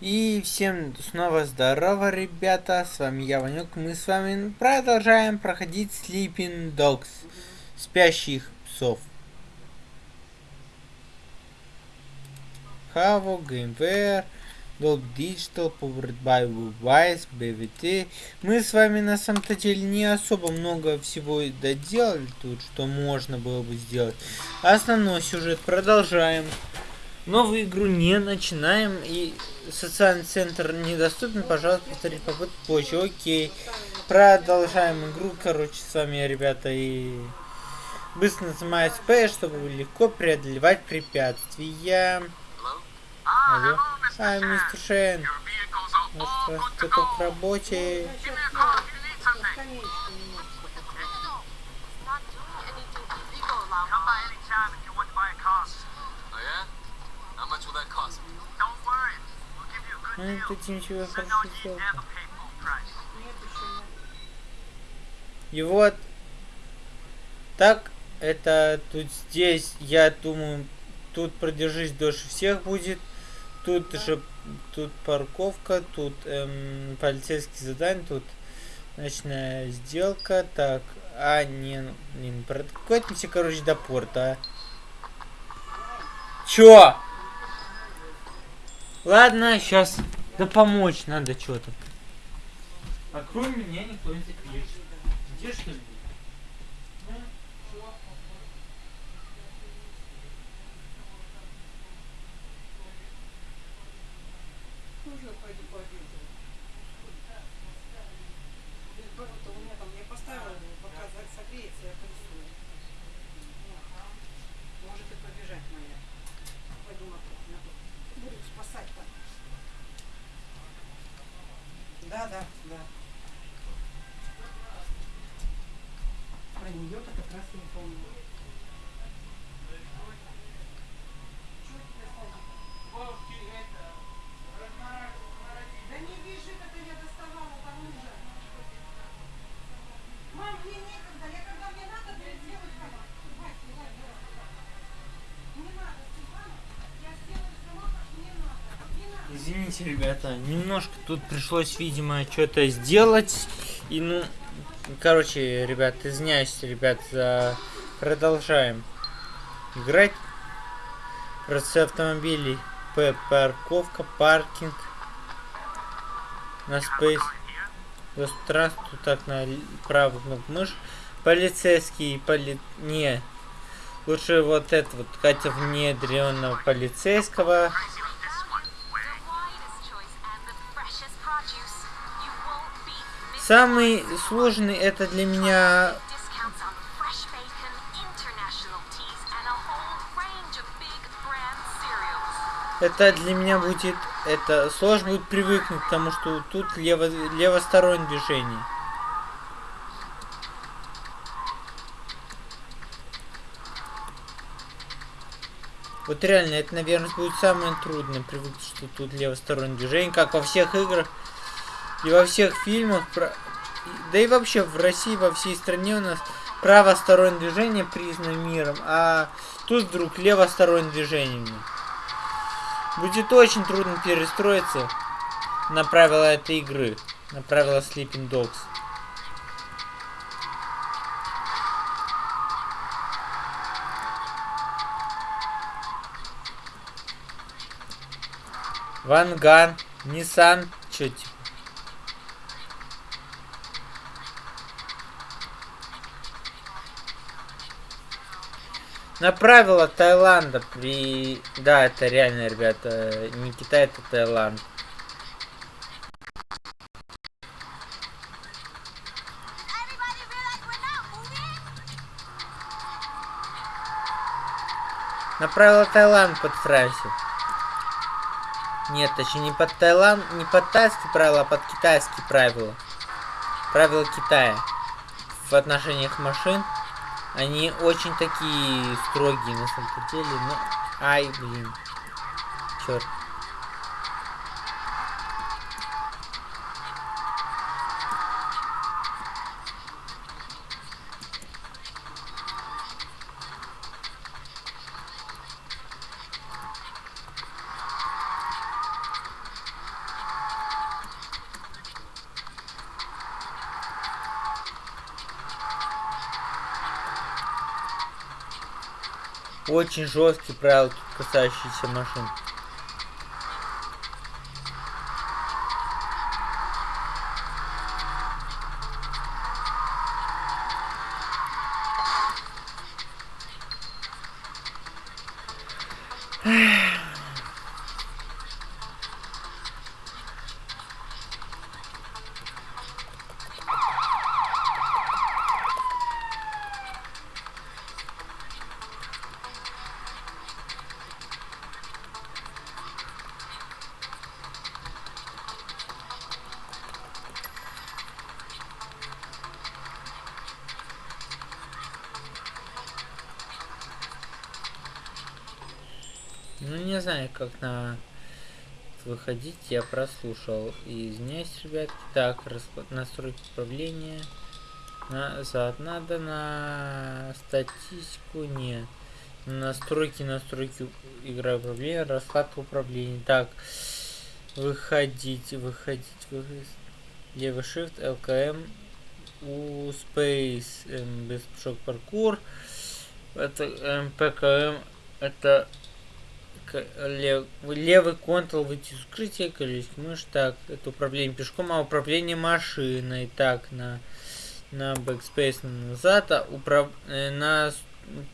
И всем снова здорово, ребята, с вами я, Ванюк, мы с вами продолжаем проходить Sleeping Dogs, спящих псов. Havo, Gameware, Dog Digital, Powered by Wise, BVT. Мы с вами на самом-то деле не особо много всего доделали тут, что можно было бы сделать. Основной сюжет продолжаем. Новую игру не начинаем и социальный центр недоступен, пожалуйста, повторить попытку позже. Окей. Продолжаем игру, короче, с вами, ребята, и быстро нажимаю SP, чтобы легко преодолевать препятствия. Алло. А, мистер Шен. Готов к работе. Ну, тут ничего хорошо И вот, так, это тут здесь, я думаю, тут продержись дольше всех будет. Тут же, тут парковка, тут эм, полицейский задание, тут ночная сделка. Так, а, не, не, прокатимся, короче, до порта. Чё? Ладно, сейчас. Да помочь надо что-то. А кроме меня никто не запишет. Где что ли? Да, да, да. Про нее-то как раз не помню. Извините, ребята, немножко тут пришлось, видимо, что-то сделать. И ну, короче, ребят, извиняюсь, ребят, за... продолжаем играть. Просто автомобилей, П, парковка, паркинг. На спейс. Пространство, так, на правую кнопку мышь. Полицейский, поли... Не. Лучше вот это вот, Катя внедренного полицейского. Самый сложный это для меня это для меня будет это сложно будет привыкнуть к тому, что тут лево левостороннее движение. Вот реально, это, наверное, будет самое трудное привыкнуть, что тут левостороннее движение, как во всех играх и во всех фильмах, про... да и вообще в России, во всей стране у нас правостороннее движение признано миром, а тут вдруг левостороннее движение. Будет очень трудно перестроиться на правила этой игры, на правила Sleeping Dogs. Ванган, Nissan, чё На правила Таиланда при... Да, это реально, ребята, не Китай, это Таиланд. На правила Таиланд подстраивайся. Нет, точнее не под Таиланд, не под тайские правила, а под китайские правила. Правила Китая в отношениях машин. Они очень такие строгие на самом деле, но... Ай, блин. Черт. Очень жесткие правила, касающиеся машин. Ну, не знаю, как на выходить, я прослушал. И извиняюсь, ребят. Так, расклад... настройки управления. Назад. Надо на статистику. Нет. Настройки, настройки игра управления, раскладка управления. Так, выходить, выходить, выходить. Левый shift, LKM, у Space, без шок паркур. Это эм, ПКМ, это лев, левый контрол выйти из укрытия, колесик мышь, так, это управление пешком, а управление машиной, так, на, на backspace назад, а управ, э, на,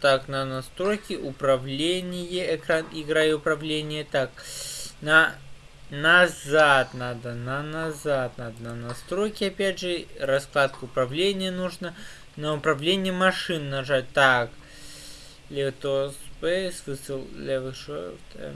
так, на настройки, управление, экран, игра и управление, так, на, назад надо, на назад надо, на настройки, опять же, раскладку управления нужно, на управление машин нажать, так, левый то Space, выстрел левый shift, эм,